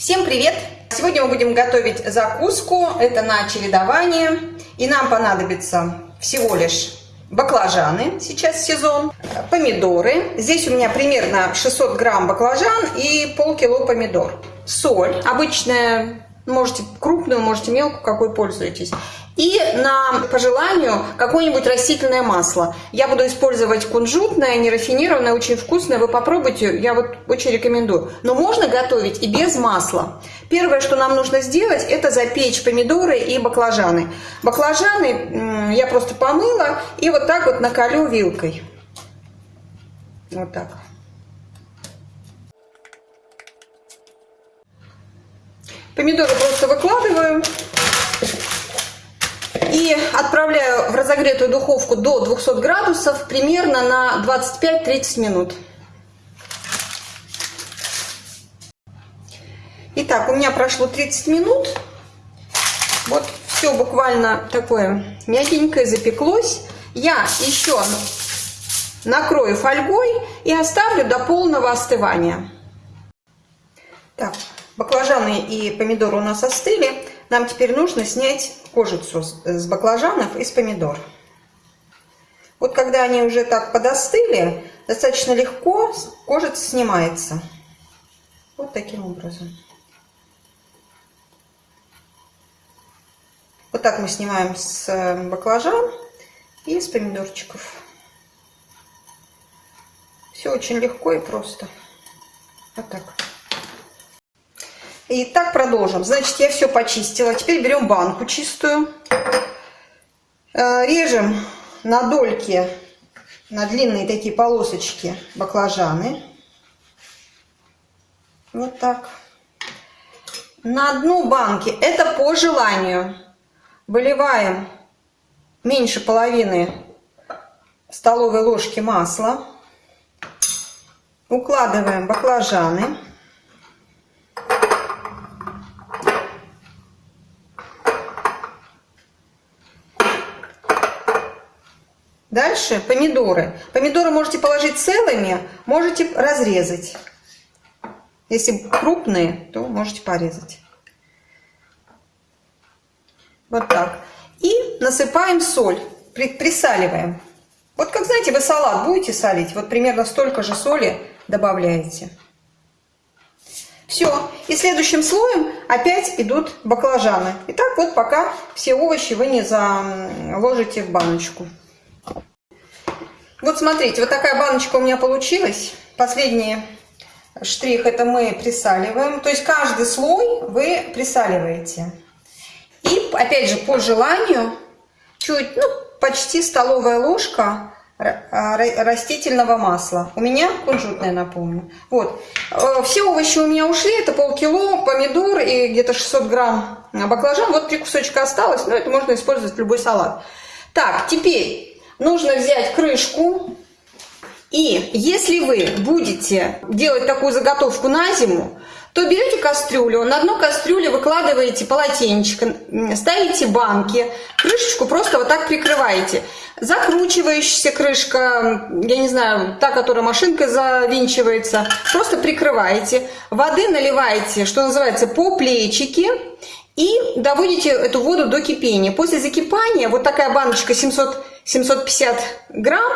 Всем привет! Сегодня мы будем готовить закуску, это на чередование. И нам понадобится всего лишь баклажаны, сейчас сезон, помидоры. Здесь у меня примерно 600 грамм баклажан и полкило помидор. Соль, обычная, можете крупную, можете мелкую, какой пользуетесь. И на, по желанию, какое-нибудь растительное масло. Я буду использовать кунжутное, нерафинированное, очень вкусное. Вы попробуйте, я вот очень рекомендую. Но можно готовить и без масла. Первое, что нам нужно сделать, это запечь помидоры и баклажаны. Баклажаны я просто помыла и вот так вот накалю вилкой. Вот так. Помидоры просто выкладываю и отправляю в разогретую духовку до 200 градусов примерно на 25-30 минут. Итак, у меня прошло 30 минут. Вот все буквально такое мягенькое запеклось. Я еще накрою фольгой и оставлю до полного остывания. Так, баклажаны и помидоры у нас остыли. Нам теперь нужно снять кожицу с баклажанов и с помидор. Вот когда они уже так подостыли, достаточно легко кожица снимается. Вот таким образом. Вот так мы снимаем с э, баклажан и с помидорчиков. Все очень легко и просто. Вот так. И так продолжим. Значит, я все почистила. Теперь берем банку чистую. Э, режем на дольки, на длинные такие полосочки баклажаны. Вот так. На дну банки, это по желанию, выливаем меньше половины столовой ложки масла. Укладываем баклажаны. Дальше помидоры. Помидоры можете положить целыми, можете разрезать. Если крупные, то можете порезать. Вот так. И насыпаем соль, присаливаем. Вот как, знаете, вы салат будете солить, вот примерно столько же соли добавляете. Все. И следующим слоем опять идут баклажаны. И так вот пока все овощи вы не заложите в баночку. Вот смотрите, вот такая баночка у меня получилась. Последний штрих это мы присаливаем. То есть каждый слой вы присаливаете. И опять же по желанию чуть, ну почти столовая ложка а, растительного масла. У меня кунжутное, напомню. Вот. Э, все овощи у меня ушли. Это полкило помидор и где-то 600 грамм баклажан. Вот три кусочка осталось. Но это можно использовать в любой салат. Так, теперь нужно взять крышку. И если вы будете делать такую заготовку на зиму, то берете кастрюлю, на дно кастрюли выкладываете полотенчик, ставите банки, крышечку просто вот так прикрываете. Закручивающаяся крышка, я не знаю, та, которая машинкой завинчивается, просто прикрываете. Воды наливаете, что называется, по плечики и доводите эту воду до кипения. После закипания вот такая баночка 700 750 грамм,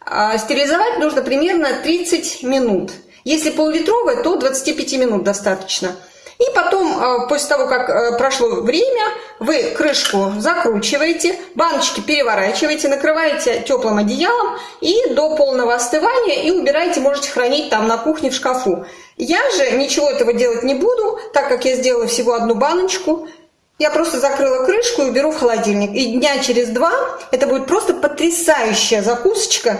а стерилизовать нужно примерно 30 минут. Если пол-литровая, то 25 минут достаточно. И потом, а, после того, как а, прошло время, вы крышку закручиваете, баночки переворачиваете, накрываете теплым одеялом и до полного остывания и убираете, можете хранить там на кухне в шкафу. Я же ничего этого делать не буду, так как я сделала всего одну баночку. Я просто закрыла крышку и уберу в холодильник. И дня через два это будет просто потрясающая закусочка.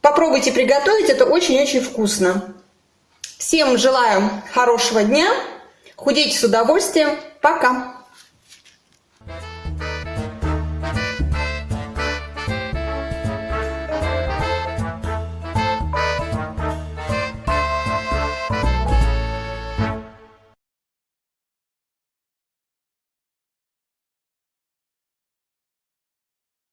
Попробуйте приготовить, это очень-очень вкусно. Всем желаю хорошего дня, худейте с удовольствием, пока!